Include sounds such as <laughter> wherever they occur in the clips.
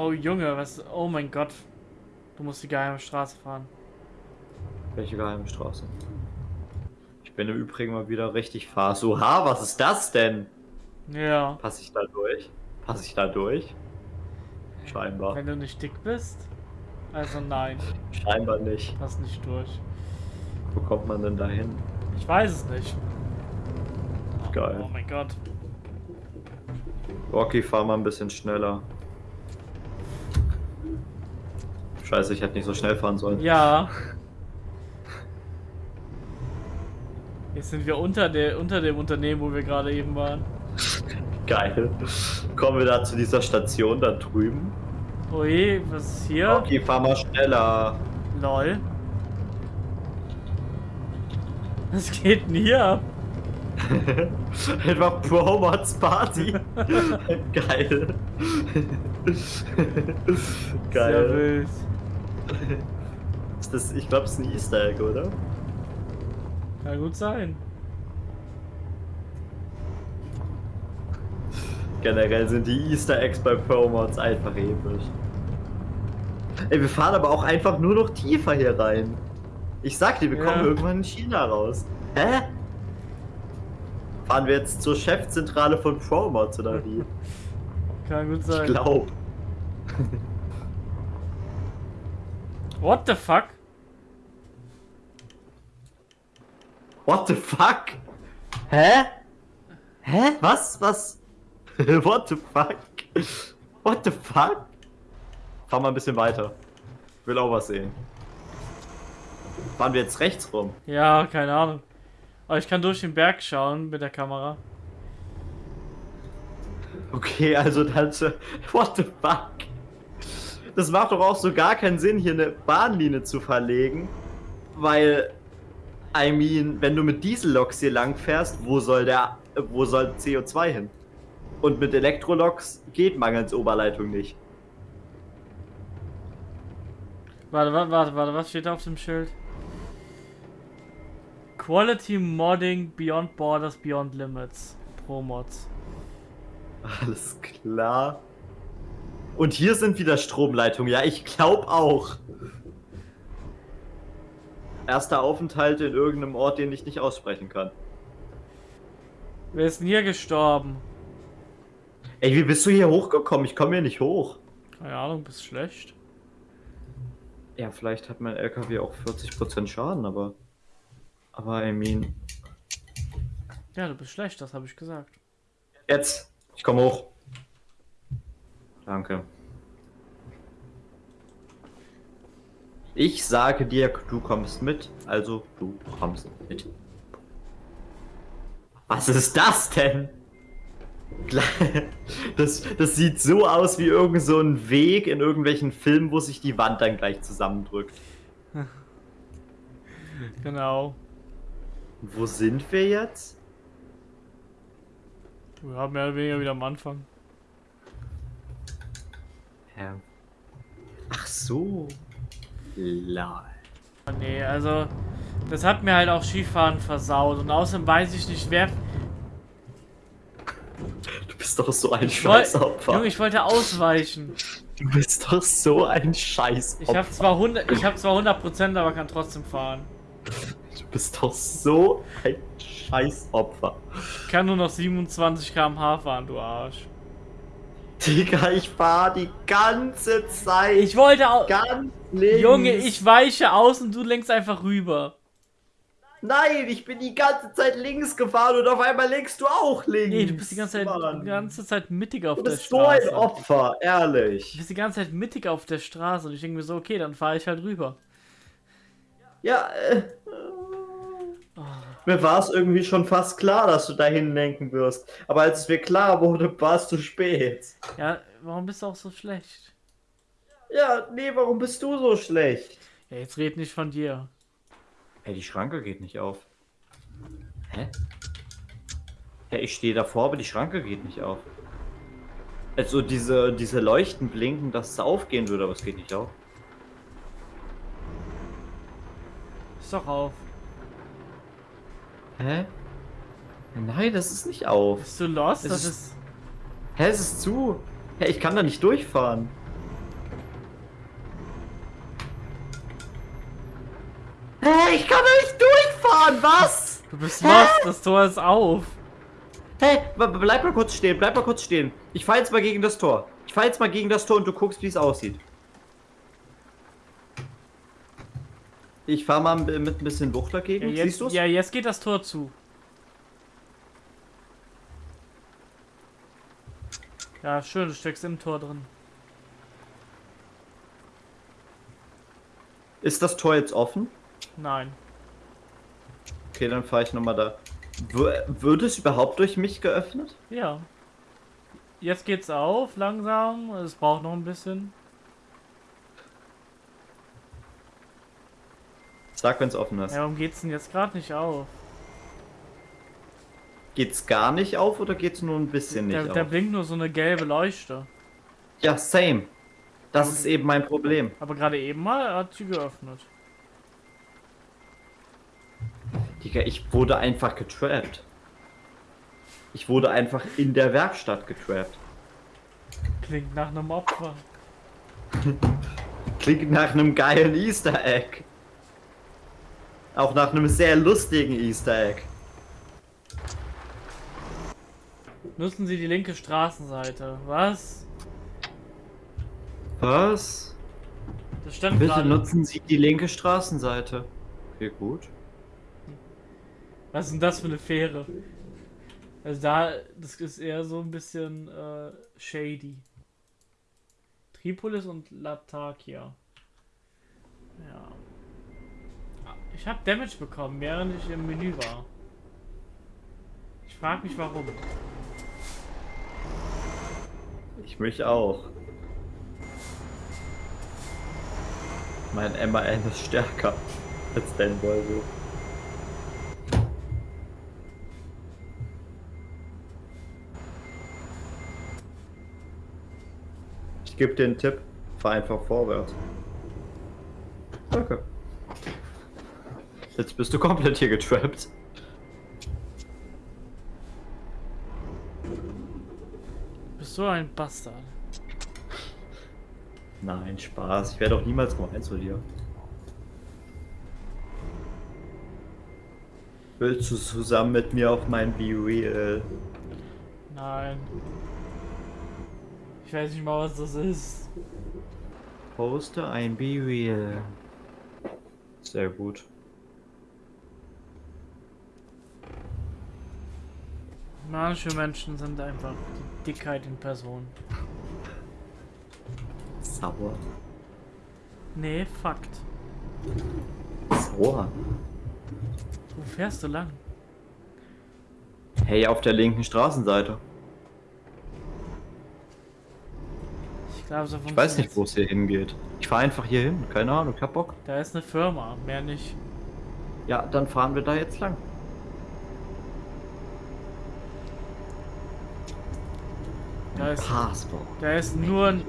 Oh Junge, was... Oh mein Gott. Du musst die geheime Straße fahren. Welche geheime Straße? Ich bin im Übrigen mal wieder richtig fast. Oha, was ist das denn? Ja. Passe ich da durch? Passe ich da durch? Scheinbar. Wenn du nicht dick bist? Also nein. Scheinbar nicht. Pass nicht durch. Wo kommt man denn da hin? Ich weiß es nicht. Geil. Oh mein Gott. Rocky, fahr mal ein bisschen schneller. Scheiße, ich hätte nicht so schnell fahren sollen. Ja. <laughs> Jetzt sind wir unter, der, unter dem Unternehmen, wo wir gerade eben waren. Geil. Kommen wir da zu dieser Station da drüben? Ui, was ist hier? Rocky, fahr mal schneller. Lol. Was geht denn hier ab? <laughs> Einfach Promots Party. <laughs> Geil. Sehr Geil. wild. <laughs> Ist das, ich glaube, es ist ein Easter Egg, oder? Kann gut sein. Generell sind die Easter Eggs bei Promods einfach episch. Ey, wir fahren aber auch einfach nur noch tiefer hier rein. Ich sag dir, wir Ja. kommen irgendwann in China raus. Hä? Fahren wir jetzt zur Chefzentrale von Promods oder wie? <laughs> Kann gut Ich sein. glaub. What the fuck? What the fuck? Hä? Hä? Was? Was? <laughs> What the fuck? What the fuck? Fahr mal ein bisschen weiter. Ich will auch was sehen. Fahren wir jetzt rechts rum? Ja, keine Ahnung. Aber ich kann durch den Berg schauen mit der Kamera. Okay, also dann. <laughs> What the fuck? Das macht doch auch so gar keinen Sinn, hier eine Bahnlinie zu verlegen. Weil. I mean, wenn du mit Dieselloks hier lang fährst, wo soll der. Wo soll CO2 hin? Und mit Elektroloks geht mangels Oberleitung nicht. Warte, warte, warte, warte, was steht da auf dem Schild? Quality Modding Beyond Borders, Beyond Limits. Pro Mods. Alles klar. Und hier sind wieder Stromleitungen. Ja, ich glaube auch. Erster Aufenthalt in irgendeinem Ort, den ich nicht aussprechen kann. Wer ist denn hier gestorben? Ey, wie bist du hier hochgekommen? Ich komme hier nicht hoch. Keine Ahnung, bist schlecht. Ja, vielleicht hat mein LKW auch 40% Schaden, aber. Aber I mean. Ja, du bist schlecht, das habe ich gesagt. Jetzt! Ich komme hoch. Danke. Ich sage dir, du kommst mit, also du kommst mit. Was ist das denn? <laughs> Das, das sieht so aus wie irgend so ein Weg in irgendwelchen Filmen, wo sich die Wand dann gleich zusammendrückt. <laughs> Genau. Wo sind wir jetzt? Wir haben mehr oder weniger wieder am Anfang. Ja. Ach so. Lol. Oh, nee, also. Das hat mir halt auch Skifahren versaut. Und außerdem weiß ich nicht, wer. Du bist doch so ein Scheißopfer. Junge, ich wollte ausweichen. Du bist doch so ein Scheißopfer. Ich habe zwar 100, ich habe zwar 100%, aber kann trotzdem fahren. Du bist doch so ein Scheißopfer. Ich kann nur noch 27 km/h fahren, du Arsch. Digga, ich fahr die ganze Zeit. Ich wollte auch. ganz links. Junge, ich weiche aus und du lenkst einfach rüber. Nein, ich bin die ganze Zeit links gefahren und auf einmal lenkst du auch links. Nee, du bist die ganze Zeit, Mann. die ganze Zeit mittig auf Du der bist so ein Straße. Opfer, Du ehrlich. bist die ganze Zeit mittig auf der Straße und ich denke mir so, okay, dann fahre ich halt rüber. Ja, äh. Mir war es irgendwie schon fast klar, dass du dahin lenken wirst. Aber als es mir klar wurde, <laughs> war es zu spät. Ja, warum bist du auch so schlecht? Ja, nee, warum bist du so schlecht? Ja, jetzt red nicht von dir. Hey, die Schranke geht nicht auf. Hä? Ja, ich stehe davor, aber die Schranke geht nicht auf. Also diese, diese Leuchten blinken, dass es aufgehen würde, aber es geht nicht auf. Ist doch auf. Hä? Nein, das ist nicht auf. Bist du lost? Es das ist, ist... Hä, es ist zu. Hä, ich kann da nicht durchfahren. Hä, ich kann da nicht durchfahren, was? Du bist Hä? lost, das Tor ist auf. Hä, bleib mal kurz stehen, bleib mal kurz stehen. Ich fahr jetzt mal gegen das Tor. Ich fahr jetzt mal gegen das Tor und du guckst, wie es aussieht. Ich fahr mal mit ein bisschen Wucht Ja dagegen. jetzt, Siehst du's? ja, jetzt geht das Tor zu. Ja, schön, du steckst im Tor drin. Ist das Tor jetzt offen? Nein. Okay, dann fahre ich nochmal da. W wird es überhaupt durch mich geöffnet? Ja. Jetzt geht's auf, langsam. Es braucht noch ein bisschen. Sag, wenn es offen ist. Ja, warum geht's denn jetzt gerade nicht auf? Geht's gar nicht auf oder geht's nur ein bisschen nicht Da, da auf? blinkt nur so eine gelbe Leuchte. Ja, same. Das ist eben mein Problem. Aber gerade eben mal hat sie geöffnet. Digga, ich wurde einfach getrappt. Ich wurde einfach in der Werkstatt getrappt. Klingt nach einem Opfer. <laughs> Klingt nach einem geilen Easter Egg. Auch nach einem sehr lustigen Easter Egg. Nutzen Sie die linke Straßenseite. Was? Was? Das stand Bitte gerade. nutzen Sie die linke Straßenseite. Okay, gut. Was ist denn das für eine Fähre? Also da, das ist eher so ein bisschen äh, shady. Tripolis und Latakia. Ja. Ich habe Damage bekommen, während ich im Menü war. Ich frage mich warum. Ich mich auch. Mein MAN ist stärker als dein Volvo. Ich gebe dir einen Tipp. Fahr einfach vorwärts. Danke. Jetzt bist du komplett hier getrappt. Bist so ein Bastard. Nein, Spaß. Ich werde auch niemals gemein zu dir. Willst du zusammen mit mir auf mein Be Real? Nein. Ich weiß nicht mal, was das ist. Poste ein Be Real. Sehr gut. Manche Menschen sind einfach die Dickheit in Person. Sauer. Nee, Fakt. Sauer. Wo fährst du lang? Hey, auf der linken Straßenseite. Ich glaube, so Ich weiß nicht, wo es hier hingeht. Ich fahre einfach hier hin. Keine Ahnung, ich hab Bock. Da ist eine Firma, mehr nicht. Ja, dann fahren wir da jetzt lang. Da ist, Passport. da ist nur ein,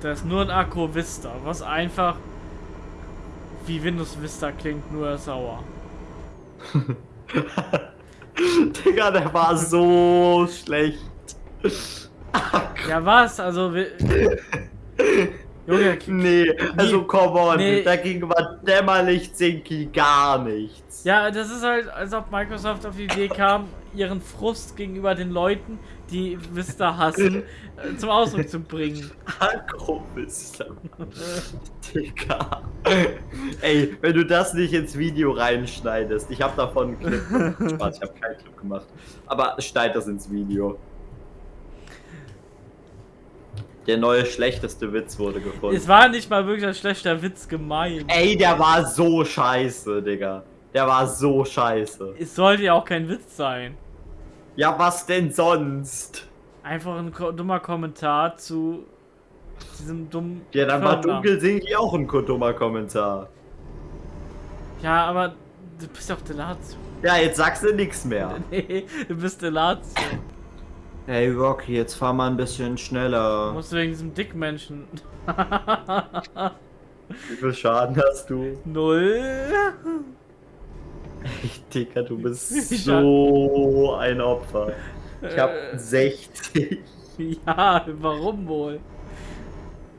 da ist nur ein Akku Vista, was einfach wie Windows Vista klingt, nur sauer. <laughs> Digga, der war so schlecht. Ja, was? Also, Junge, Nee, also come on, Nee. dagegen war dämmerlich Zinky gar nichts. ja, das ist halt, als ob Microsoft auf die Idee kam, ihren Frust gegenüber den Leuten, die Vista hassen, äh, zum Ausdruck zu bringen. Agrobister. Digga. Ey, wenn du das nicht ins Video reinschneidest, ich habe davon einen Clip. <laughs> Spaß, ich habe keinen Clip gemacht. Aber schneid das ins Video. Der neue schlechteste Witz wurde gefunden. Es war nicht mal wirklich ein schlechter Witz gemeint. Ey, der war so scheiße, Digga. Der war so scheiße. Es sollte ja auch kein Witz sein. Ja, was denn sonst? Einfach ein dummer Kommentar zu diesem dummen. Ja, dann war. Dunkel Sinki auch ein dummer Kommentar. Ja, aber du bist doch Delatio. Ja, jetzt sagst du nichts mehr. <laughs> Nee, du bist Delatio. Hey Rocky, jetzt fahr mal ein bisschen Du schneller. musst wegen diesem Dickmenschen. <laughs> Wie viel Schaden hast du? Null. Digga, du bist <laughs> Ich so ein Opfer. Ich hab Äh. 60. <laughs> Ja, warum wohl?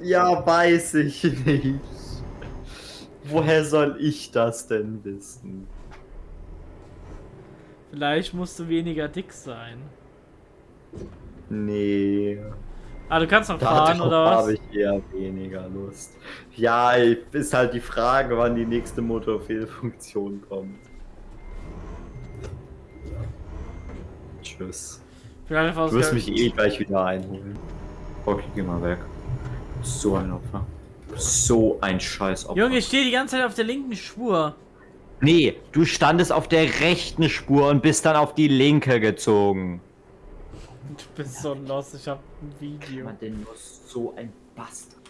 Ja, weiß ich nicht. Woher soll ich das denn wissen? Vielleicht musst du weniger dick sein. Nee. Ah, du kannst noch fahren, Darauf oder was? habe ich eher weniger Lust. Ja, ist halt die Frage, wann die nächste Motorfehlfunktion kommt. Tschüss. Du wirst mich eh gleich wieder einholen. Okay, geh mal weg. So ein Opfer. So ein Scheißopfer. Junge, ich stehe die ganze Zeit auf der linken Spur. Nee, du standest auf der rechten Spur und bist dann auf die linke gezogen. Du bist so lost, ich hab ein Video. denn nur so ein Bastard